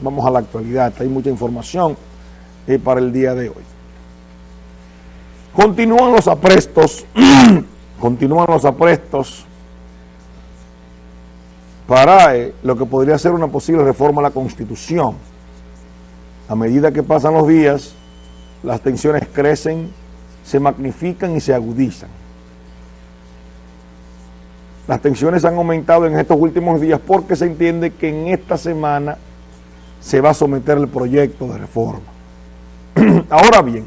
vamos a la actualidad, hay mucha información eh, para el día de hoy. Continúan los aprestos, continúan los aprestos para eh, lo que podría ser una posible reforma a la Constitución. A medida que pasan los días, las tensiones crecen, se magnifican y se agudizan. Las tensiones han aumentado en estos últimos días porque se entiende que en esta semana se va a someter el proyecto de reforma. Ahora bien,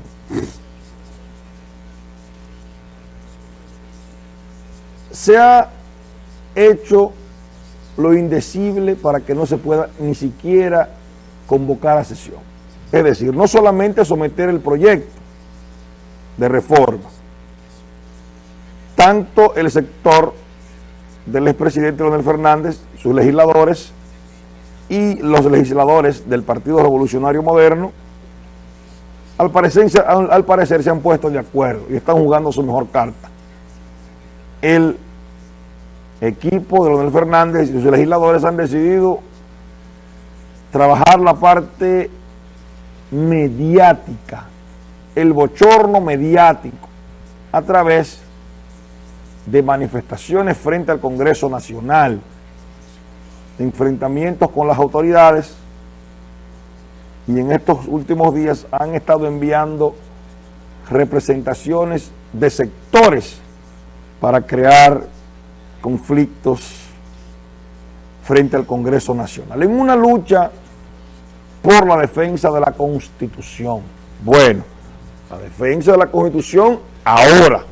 se ha hecho lo indecible para que no se pueda ni siquiera convocar a sesión. Es decir, no solamente someter el proyecto de reforma, tanto el sector del expresidente Leonel Fernández, sus legisladores y los legisladores del Partido Revolucionario Moderno, al parecer, al, parecer se han puesto de acuerdo y están jugando su mejor carta. El equipo de Leonel Fernández y sus legisladores han decidido trabajar la parte mediática, el bochorno mediático, a través de manifestaciones frente al Congreso Nacional, enfrentamientos con las autoridades, y en estos últimos días han estado enviando representaciones de sectores para crear conflictos frente al Congreso Nacional, en una lucha por la defensa de la Constitución. Bueno, la defensa de la Constitución ahora,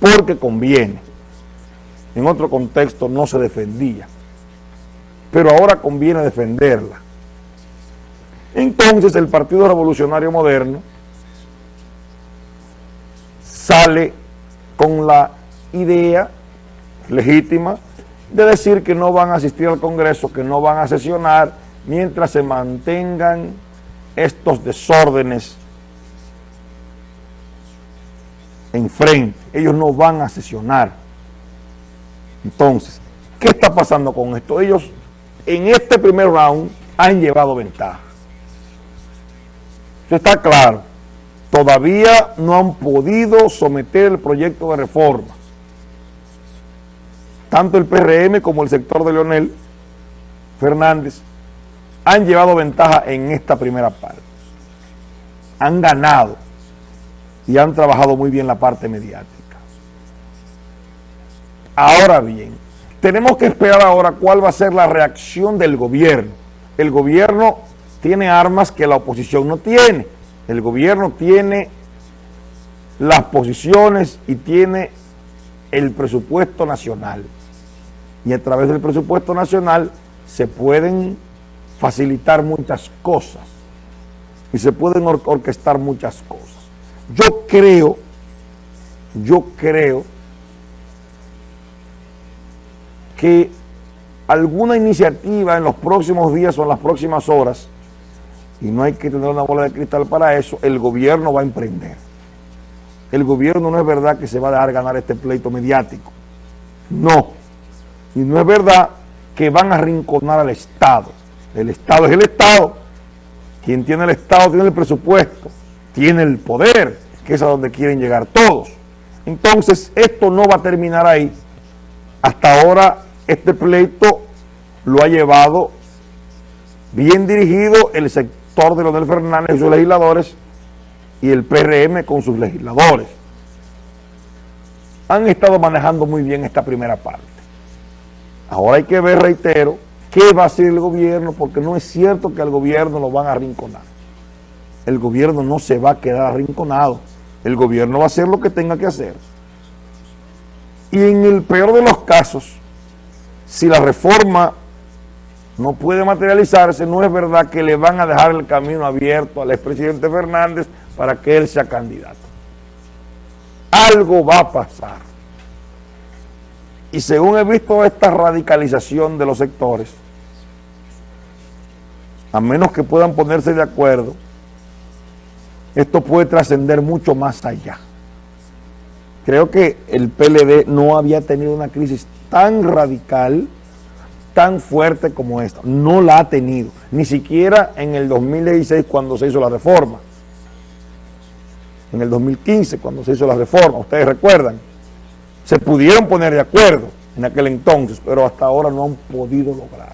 porque conviene. En otro contexto no se defendía, pero ahora conviene defenderla. Entonces el Partido Revolucionario Moderno sale con la idea legítima de decir que no van a asistir al Congreso, que no van a sesionar mientras se mantengan estos desórdenes enfrente. Ellos no van a sesionar. Entonces, ¿qué está pasando con esto? Ellos en este primer round han llevado ventaja. Eso está claro. Todavía no han podido someter el proyecto de reforma tanto el PRM como el sector de Leonel Fernández han llevado ventaja en esta primera parte. Han ganado y han trabajado muy bien la parte mediática. Ahora bien, tenemos que esperar ahora cuál va a ser la reacción del gobierno. El gobierno tiene armas que la oposición no tiene. El gobierno tiene las posiciones y tiene el presupuesto nacional y a través del presupuesto nacional se pueden facilitar muchas cosas y se pueden orquestar muchas cosas. Yo creo, yo creo que alguna iniciativa en los próximos días o en las próximas horas, y no hay que tener una bola de cristal para eso, el gobierno va a emprender. El gobierno no es verdad que se va a dejar ganar este pleito mediático. No. Y no es verdad que van a rinconar al Estado. El Estado es el Estado. Quien tiene el Estado tiene el presupuesto, tiene el poder, que es a donde quieren llegar todos. Entonces, esto no va a terminar ahí. Hasta ahora, este pleito lo ha llevado bien dirigido el sector de Leonel Fernández y sus legisladores y el PRM con sus legisladores. Han estado manejando muy bien esta primera parte. Ahora hay que ver, reitero, qué va a hacer el gobierno, porque no es cierto que al gobierno lo van a arrinconar. El gobierno no se va a quedar arrinconado. El gobierno va a hacer lo que tenga que hacer. Y en el peor de los casos, si la reforma no puede materializarse, no es verdad que le van a dejar el camino abierto al expresidente Fernández para que él sea candidato. Algo va a pasar. Y según he visto esta radicalización de los sectores, a menos que puedan ponerse de acuerdo, esto puede trascender mucho más allá. Creo que el PLD no había tenido una crisis tan radical tan fuerte como esta. No la ha tenido. Ni siquiera en el 2016 cuando se hizo la reforma. En el 2015 cuando se hizo la reforma, ustedes recuerdan. Se pudieron poner de acuerdo en aquel entonces, pero hasta ahora no han podido lograr.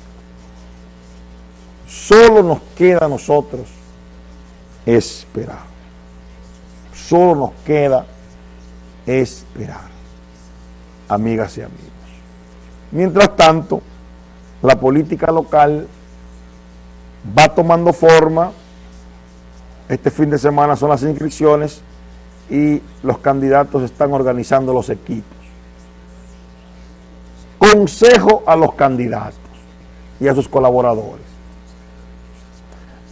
Solo nos queda a nosotros esperar. Solo nos queda esperar, amigas y amigos. Mientras tanto, la política local va tomando forma. Este fin de semana son las inscripciones y los candidatos están organizando los equipos. Consejo a los candidatos y a sus colaboradores.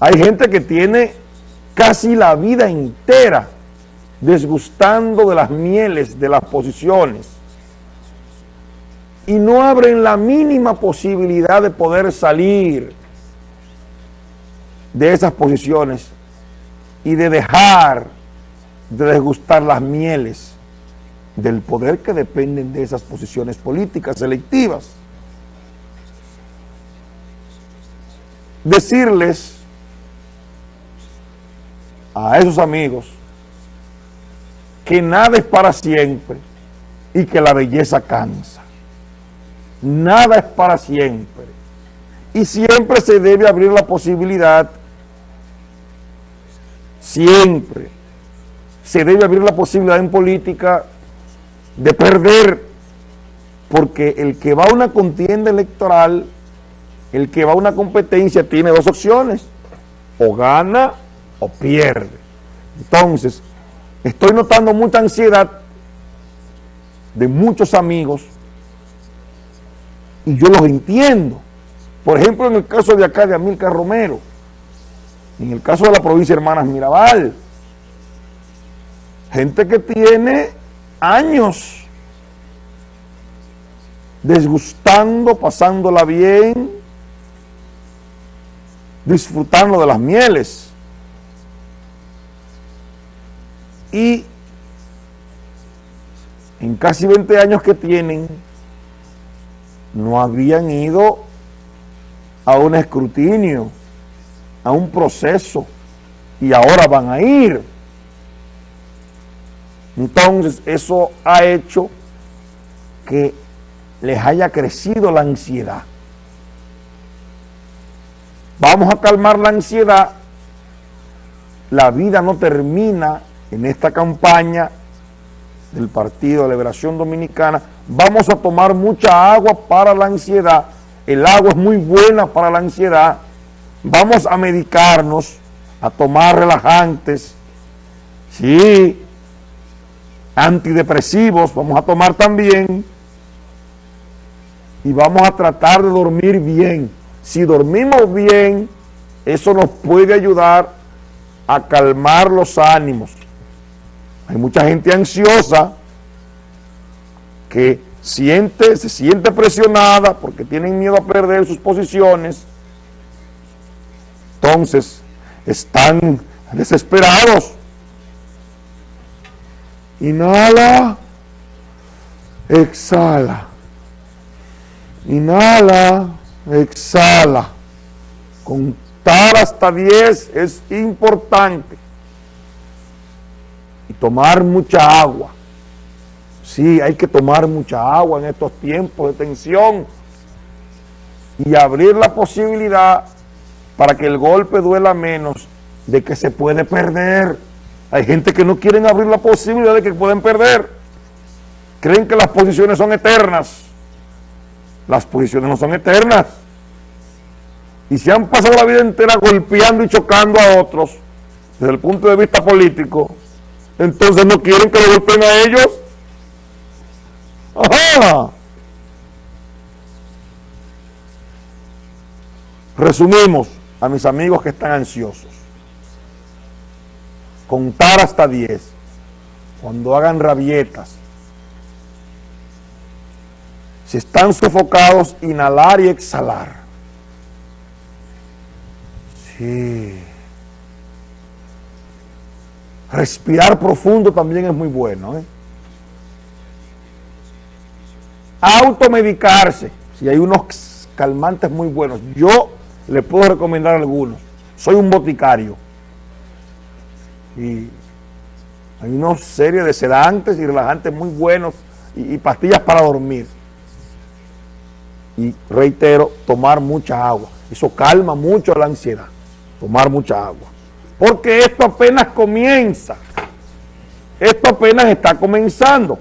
Hay gente que tiene casi la vida entera desgustando de las mieles de las posiciones y no abren la mínima posibilidad de poder salir de esas posiciones y de dejar de desgustar las mieles del poder que dependen de esas posiciones políticas selectivas. Decirles a esos amigos que nada es para siempre y que la belleza cansa. Nada es para siempre. Y siempre se debe abrir la posibilidad, siempre se debe abrir la posibilidad en política de perder, porque el que va a una contienda electoral, el que va a una competencia tiene dos opciones, o gana o pierde. Entonces, estoy notando mucha ansiedad de muchos amigos y yo los entiendo. Por ejemplo, en el caso de acá de Amilcar Romero, en el caso de la provincia de Hermanas Mirabal, gente que tiene años desgustando, pasándola bien, disfrutando de las mieles. Y en casi 20 años que tienen, no habían ido a un escrutinio, a un proceso, y ahora van a ir. Entonces eso ha hecho que les haya crecido la ansiedad. Vamos a calmar la ansiedad. La vida no termina en esta campaña del Partido de Liberación Dominicana. Vamos a tomar mucha agua para la ansiedad. El agua es muy buena para la ansiedad. Vamos a medicarnos, a tomar relajantes. Sí, antidepresivos vamos a tomar también y vamos a tratar de dormir bien. Si dormimos bien, eso nos puede ayudar a calmar los ánimos. Hay mucha gente ansiosa que siente, se siente presionada porque tienen miedo a perder sus posiciones. Entonces, están desesperados Inhala. Exhala. Inhala. Exhala. Contar hasta 10 es importante. Y tomar mucha agua. Sí, hay que tomar mucha agua en estos tiempos de tensión. Y abrir la posibilidad para que el golpe duela menos de que se puede perder. Hay gente que no quieren abrir la posibilidad de que pueden perder. Creen que las posiciones son eternas. Las posiciones no son eternas. Y se han pasado la vida entera golpeando y chocando a otros desde el punto de vista político. Entonces no quieren que lo golpeen a ellos. Resumimos a mis amigos que están ansiosos contar hasta 10, cuando hagan rabietas, si están sofocados, inhalar y exhalar. Sí. Respirar profundo también es muy bueno. ¿eh? Automedicarse. Si hay unos calmantes muy buenos. Yo le puedo recomendar algunos. Soy un boticario. Y hay una serie de sedantes y relajantes muy buenos y, y pastillas para dormir. Y reitero, tomar mucha agua. Eso calma mucho la ansiedad. Tomar mucha agua. Porque esto apenas comienza. Esto apenas está comenzando.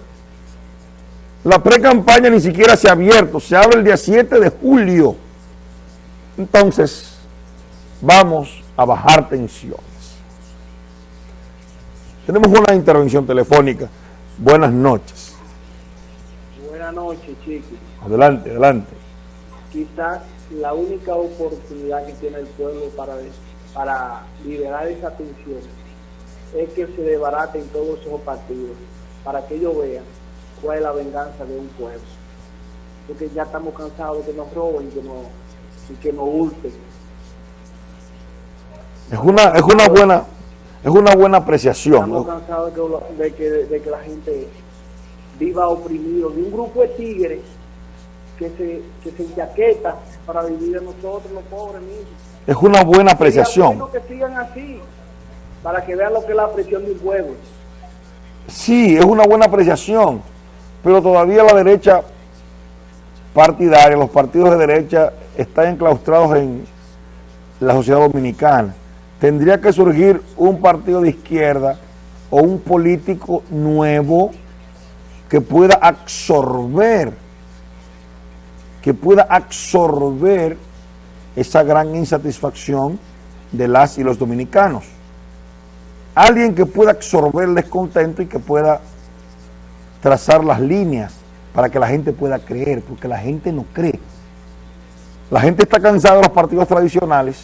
La pre-campaña ni siquiera se ha abierto, se abre el día 7 de julio. Entonces, vamos a bajar tensiones. Tenemos una intervención telefónica. Buenas noches. Buenas noches, chicos. Adelante, adelante. Quizás la única oportunidad que tiene el pueblo para, para liberar esa tensión es que se desbaraten todos esos partidos, para que ellos vean cuál es la venganza de un pueblo. Porque ya estamos cansados de que nos roben que nos, y que nos hurten. Es una, es una buena, es una buena apreciación. Estamos cansados de que, de que, de que la gente viva oprimido, de un grupo de tigres que se, que se enchaqueta para vivir de nosotros, los pobres mismos. Es una buena apreciación. bueno que sigan así, para que vean lo que es la presión de un pueblo. Sí, es una buena apreciación, pero todavía la derecha partidaria, los partidos de derecha están enclaustrados en la sociedad dominicana. Tendría que surgir un partido de izquierda o un político nuevo que pueda absorber, que pueda absorber esa gran insatisfacción de las y los dominicanos alguien que pueda absorber el descontento y que pueda trazar las líneas para que la gente pueda creer, porque la gente no cree. La gente está cansada de los partidos tradicionales,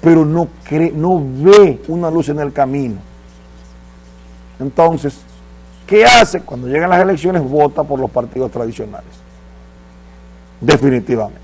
pero no cree, no ve una luz en el camino. Entonces, ¿qué hace? Cuando llegan las elecciones, vota por los partidos tradicionales. Definitivamente.